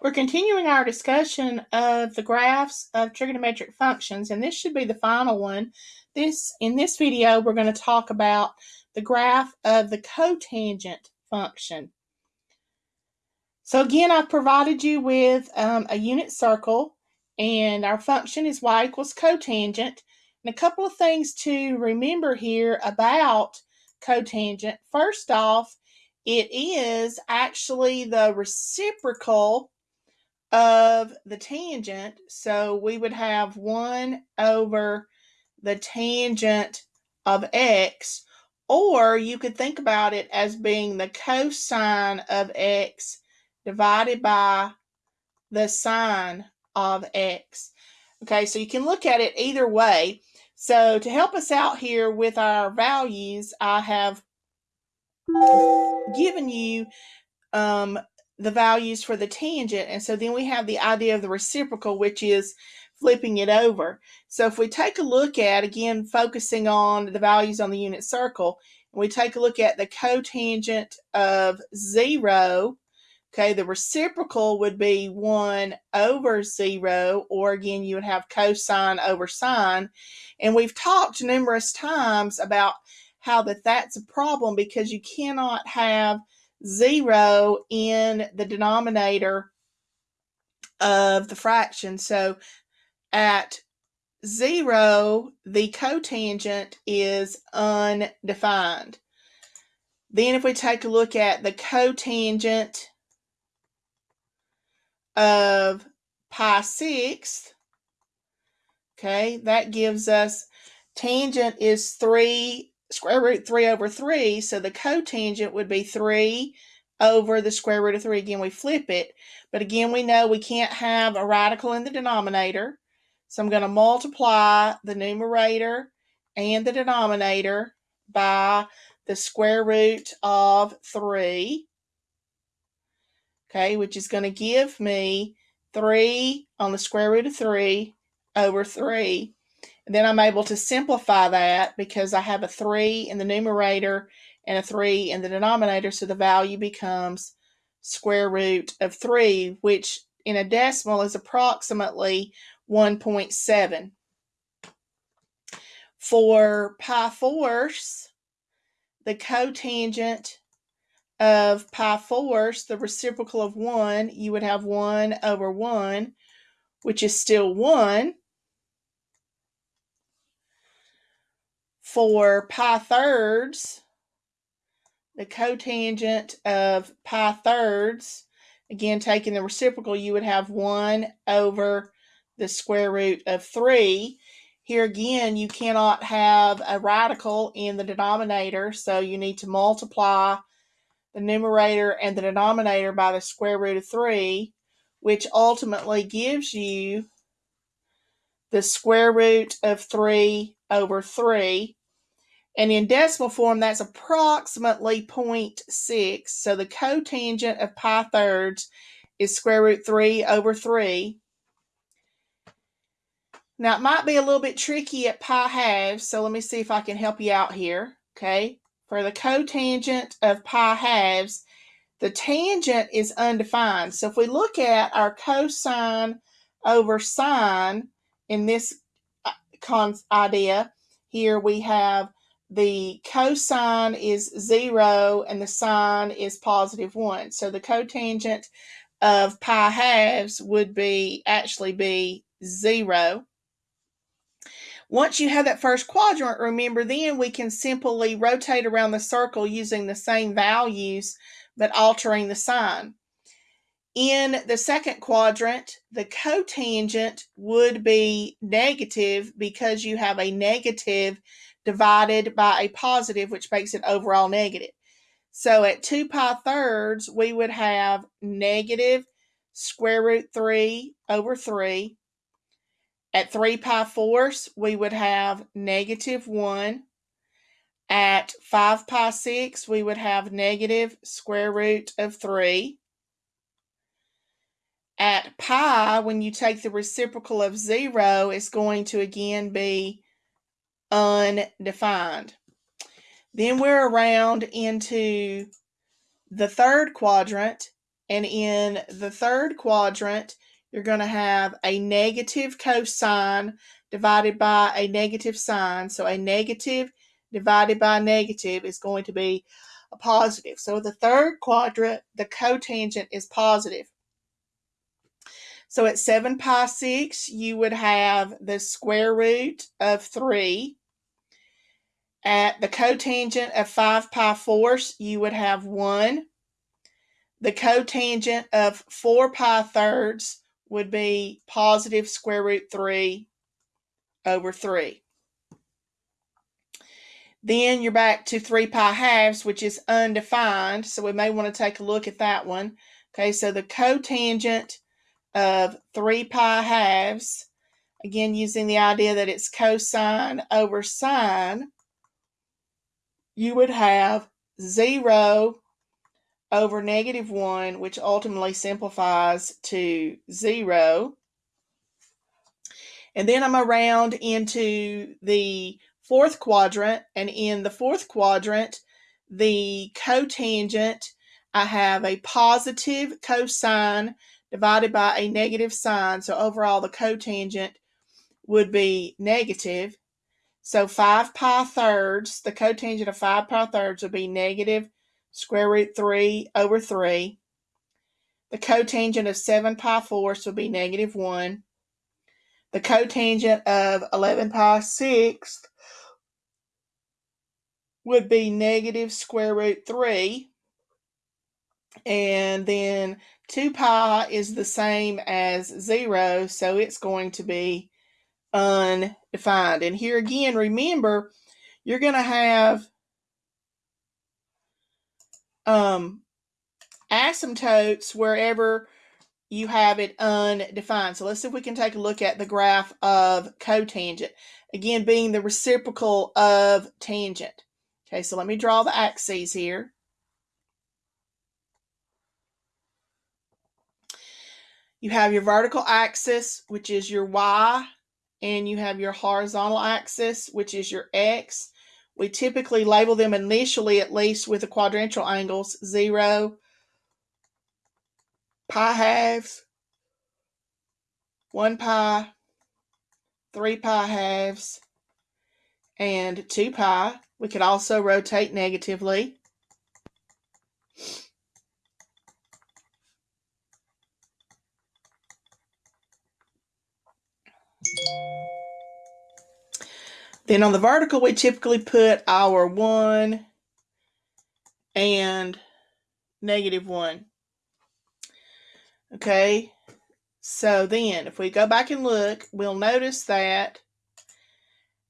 We're continuing our discussion of the graphs of trigonometric functions, and this should be the final one. This In this video, we're going to talk about the graph of the cotangent function. So again, I've provided you with um, a unit circle, and our function is y equals cotangent. And a couple of things to remember here about cotangent. First off, it is actually the reciprocal of the tangent. So we would have 1 over the tangent of x, or you could think about it as being the cosine of x divided by the sine of x. Okay, so you can look at it either way. So to help us out here with our values, I have given you um, the values for the tangent. And so then we have the idea of the reciprocal, which is flipping it over. So if we take a look at, again, focusing on the values on the unit circle, and we take a look at the cotangent of 0, okay, the reciprocal would be 1 over 0, or again, you would have cosine over sine. And we've talked numerous times about how that that's a problem because you cannot have – zero in the denominator of the fraction. So at zero, the cotangent is undefined. Then if we take a look at the cotangent of pi sixth, okay, that gives us tangent is 3 square root 3 over 3, so the cotangent would be 3 over the square root of 3. Again, we flip it, but again, we know we can't have a radical in the denominator, so I'm going to multiply the numerator and the denominator by the square root of 3, okay, which is going to give me 3 on the square root of 3 over 3. Then I'm able to simplify that because I have a 3 in the numerator and a 3 in the denominator. So the value becomes square root of 3, which in a decimal is approximately 1.7. For pi fourths, the cotangent of pi fourths, the reciprocal of 1, you would have 1 over 1, which is still 1. For pi thirds, the cotangent of pi thirds, again taking the reciprocal, you would have 1 over the square root of 3. Here again, you cannot have a radical in the denominator, so you need to multiply the numerator and the denominator by the square root of 3, which ultimately gives you the square root of 3 over 3. And in decimal form, that's approximately 0.6. So the cotangent of pi thirds is square root 3 over 3. Now, it might be a little bit tricky at pi halves, so let me see if I can help you out here. Okay, for the cotangent of pi halves, the tangent is undefined. So if we look at our cosine over sine in this uh, idea, here we have the cosine is 0 and the sine is positive 1. So the cotangent of pi halves would be actually be 0. Once you have that first quadrant, remember then we can simply rotate around the circle using the same values but altering the sign. In the second quadrant, the cotangent would be negative because you have a negative divided by a positive, which makes it overall negative. So at 2 pi thirds, we would have negative square root 3 over 3. At 3 pi fourths, we would have negative 1. At 5 pi 6, we would have negative square root of 3. At pi, when you take the reciprocal of 0, it's going to again be undefined. Then we're around into the third quadrant, And in the third quadrant, you're going to have a negative cosine divided by a negative sine. So a negative divided by negative is going to be a positive. So the third quadrant, the cotangent is positive. So at 7 pi 6, you would have the square root of 3. At the cotangent of 5 pi fourths, you would have 1. The cotangent of 4 pi thirds would be positive square root 3 over 3. Then you're back to 3 pi halves, which is undefined. So we may want to take a look at that one. Okay, so the cotangent of 3 pi halves, again using the idea that it's cosine over sine, you would have 0 over negative 1, which ultimately simplifies to 0. And then I'm around into the fourth quadrant, and in the fourth quadrant, the cotangent, I have a positive cosine divided by a negative sine. So overall, the cotangent would be negative. So 5 pi thirds, the cotangent of 5 pi thirds would be negative square root 3 over 3. The cotangent of 7 pi fourths would be negative 1. The cotangent of 11 pi sixths would be negative square root 3. And then 2 pi is the same as 0, so it's going to be undefined. And here again, remember, you're going to have um, asymptotes wherever you have it undefined. So let's see if we can take a look at the graph of cotangent. Again, being the reciprocal of tangent. Okay, so let me draw the axes here. You have your vertical axis, which is your y, and you have your horizontal axis, which is your x. We typically label them initially, at least with the quadrantial angles, 0, pi halves, 1 pi, 3 pi halves, and 2 pi. We could also rotate negatively. Then on the vertical, we typically put our 1 and negative 1. Okay, so then if we go back and look, we'll notice that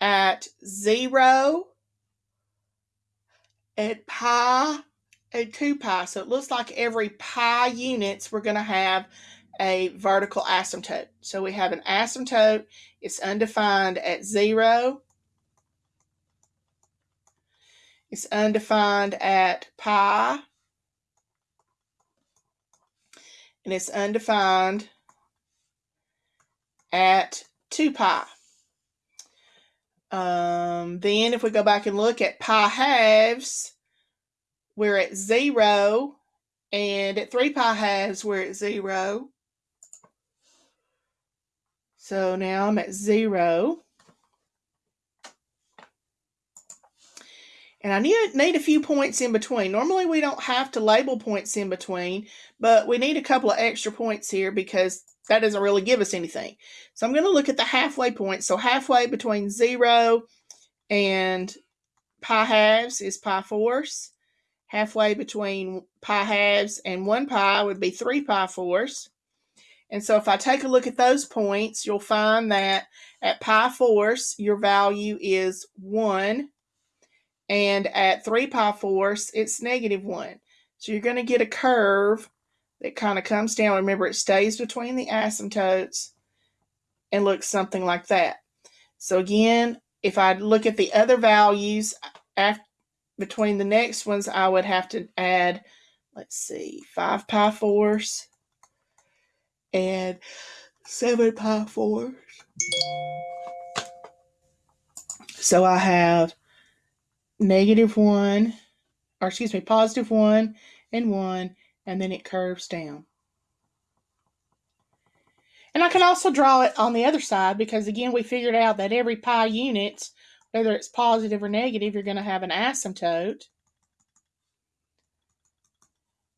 at 0, at pi, and 2 pi, so it looks like every pi units we're going to have a vertical asymptote. So we have an asymptote, it's undefined at 0, it's undefined at pi. And it's undefined at 2 pi. Um, then if we go back and look at pi halves, we're at 0. And at 3 pi halves, we're at 0. So now I'm at 0. And I need, need a few points in between. Normally we don't have to label points in between, but we need a couple of extra points here because that doesn't really give us anything. So I'm going to look at the halfway point. So halfway between 0 and pi halves is pi fourths. Halfway between pi halves and 1 pi would be 3 pi fourths. And so if I take a look at those points, you'll find that at pi fourths, your value is 1 and at 3 pi fourths, it's negative 1. So you're going to get a curve that kind of comes down. Remember, it stays between the asymptotes and looks something like that. So again, if I look at the other values after, between the next ones, I would have to add, let's see, 5 pi fourths and 7 pi fourths. So I have negative 1, or excuse me, positive 1 and 1, and then it curves down. And I can also draw it on the other side because again, we figured out that every pi units, whether it's positive or negative, you're going to have an asymptote.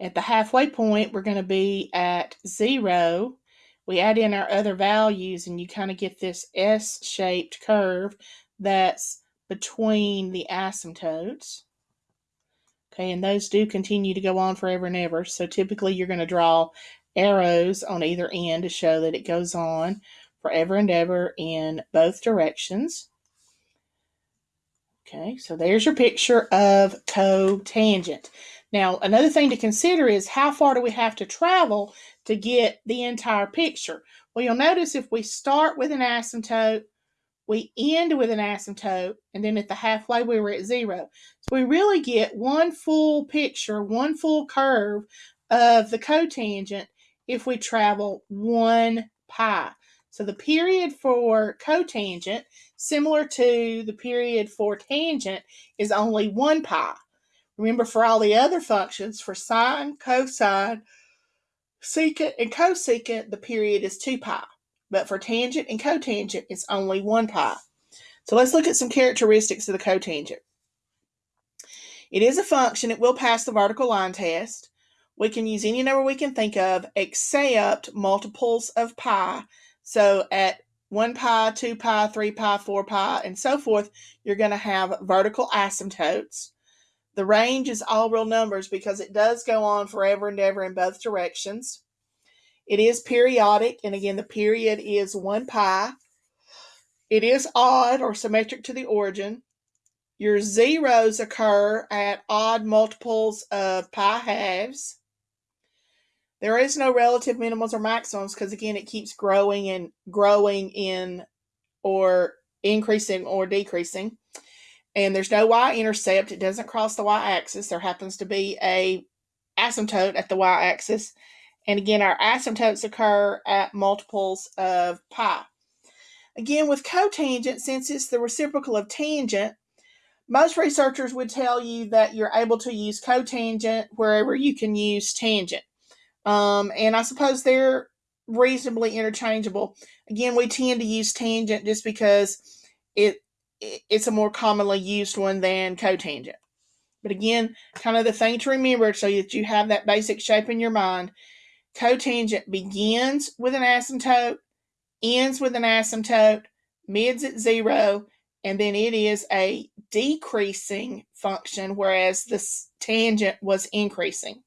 At the halfway point, we're going to be at zero. We add in our other values and you kind of get this S-shaped curve that's between the asymptotes. Okay, and those do continue to go on forever and ever. So typically you're going to draw arrows on either end to show that it goes on forever and ever in both directions. Okay, so there's your picture of cotangent. Now, another thing to consider is how far do we have to travel to get the entire picture? Well, you'll notice if we start with an asymptote, we end with an asymptote, and then at the halfway we were at zero. So we really get one full picture, one full curve of the cotangent if we travel one pi. So the period for cotangent, similar to the period for tangent, is only one pi. Remember, for all the other functions, for sine, cosine, secant, and cosecant, the period is 2 pi. But for tangent and cotangent, it's only 1 pi. So let's look at some characteristics of the cotangent. It is a function. It will pass the vertical line test. We can use any number we can think of except multiples of pi. So at 1 pi, 2 pi, 3 pi, 4 pi, and so forth, you're going to have vertical asymptotes. The range is all real numbers because it does go on forever and ever in both directions. It is periodic, and again, the period is 1 pi. It is odd or symmetric to the origin. Your zeros occur at odd multiples of pi halves. There is no relative minimums or maximums because, again, it keeps growing and growing in or increasing or decreasing and there's no y-intercept. It doesn't cross the y-axis. There happens to be a asymptote at the y-axis. And again, our asymptotes occur at multiples of pi. Again, with cotangent, since it's the reciprocal of tangent, most researchers would tell you that you're able to use cotangent wherever you can use tangent. Um, and I suppose they're reasonably interchangeable. Again, we tend to use tangent just because it it's a more commonly used one than cotangent. But again, kind of the thing to remember so that you have that basic shape in your mind. Cotangent begins with an asymptote, ends with an asymptote, mids at zero, and then it is a decreasing function, whereas the tangent was increasing.